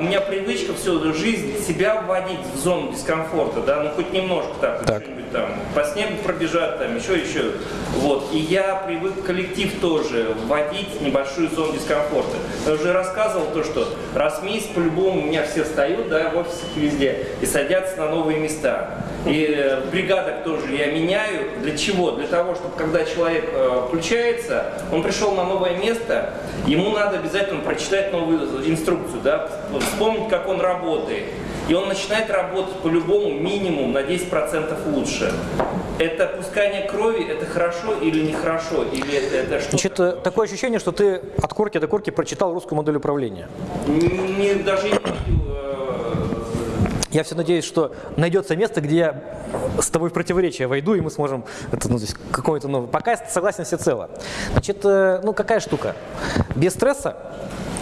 У меня привычка всю жизнь себя вводить в зону дискомфорта, да, ну хоть немножко так, Так. там, по снегу пробежать, там, еще, еще. Вот. И я привык коллектив тоже вводить в небольшую зону дискомфорта. Я уже рассказывал то, что раз в месяц по-любому у меня все встают, да, в офисах везде, и садятся на новые места. И э, в тоже я меняю. Для чего? Для того, чтобы когда человек э, включается, он пришел на новое место, ему надо обязательно прочитать новую инструкцию, да, вспомнить, как он работает. И он начинает работать по-любому минимум на 10% лучше. Это пускание крови, это хорошо или нехорошо? Или это, это что? Значит, э, такое ощущение, что ты от корки до корки прочитал русскую модель управления. Не, даже не видел, э, Я все надеюсь, что найдется место, где я с тобой в противоречие войду, и мы сможем это, ну, то есть, какое-то новое. Пока я согласен всецело. Значит, э, ну какая штука? Без стресса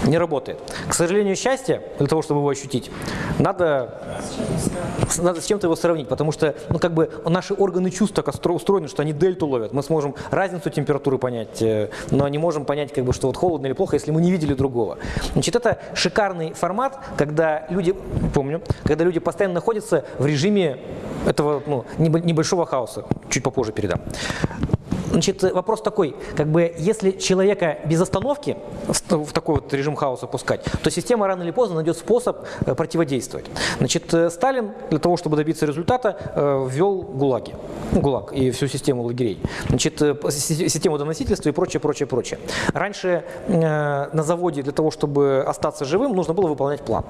не работает. К сожалению, счастье, для того, чтобы его ощутить, надо, надо с чем-то его сравнить, потому что ну, как бы наши органы чувств так устроены, что они дельту ловят. Мы сможем разницу температуры понять, э, но не можем понять, как бы, что вот холодно или плохо, если мы не видели другого. Значит, это шикарный формат, когда люди, помню, когда люди постоянно находятся в режиме этого ну, небо- небольшого хаоса. Чуть попозже передам. Значит, вопрос такой, как бы, если человека без остановки в, такой вот режим хаоса пускать, то система рано или поздно найдет способ э, противодействовать. Значит, э, Сталин для того, чтобы добиться результата, э, ввел ГУЛАГи, ГУЛАГ и всю систему лагерей, значит, э, систему доносительства и прочее, прочее, прочее. Раньше э, на заводе для того, чтобы остаться живым, нужно было выполнять план.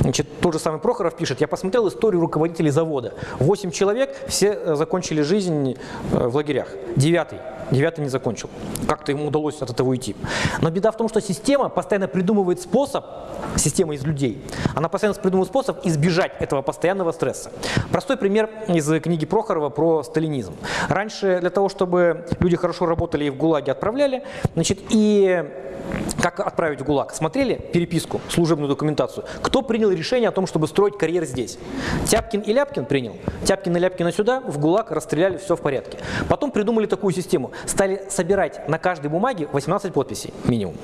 Значит, тот же самый Прохоров пишет, я посмотрел историю руководителей завода. Восемь человек, все э, закончили жизнь э, в лагерях. Девятый Девятый не закончил. Как-то ему удалось от этого уйти. Но беда в том, что система постоянно придумывает способ, система из людей, она постоянно придумывает способ избежать этого постоянного стресса. Простой пример из книги Прохорова про сталинизм. Раньше для того, чтобы люди хорошо работали и в ГУЛАГе отправляли, значит, и как отправить в ГУЛАГ? Смотрели переписку, служебную документацию? Кто принял решение о том, чтобы строить карьер здесь? Тяпкин и Ляпкин принял. Тяпкин и Ляпкина сюда, в ГУЛАГ расстреляли, все в порядке. Потом придумали такую систему. Стали собирать на каждой бумаге 18 подписей минимум.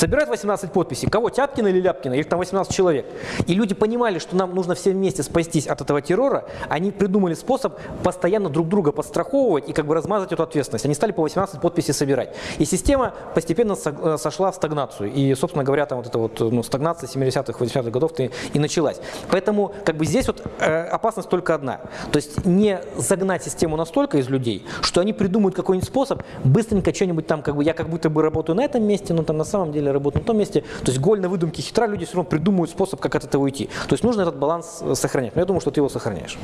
Собирают 18 подписей. Кого, Тяпкина или Ляпкина? Их там 18 человек. И люди понимали, что нам нужно все вместе спастись от этого террора. Они придумали способ постоянно друг друга подстраховывать и как бы размазать эту ответственность. Они стали по 18 подписей собирать. И система постепенно э, сошла в стагнацию. И, собственно говоря, там вот эта вот ну, стагнация 70-х, 80-х годов и, и началась. Поэтому как бы здесь вот э, опасность только одна. То есть не загнать систему настолько из людей, что они придумают какой-нибудь способ быстренько что-нибудь там, как бы я как будто бы работаю на этом месте, но там на самом деле работаю на том месте. То есть голь на выдумке хитра, люди все равно придумают способ, как от этого уйти. То есть нужно этот баланс э, сохранять. Но я думаю, что ты его сохраняешь.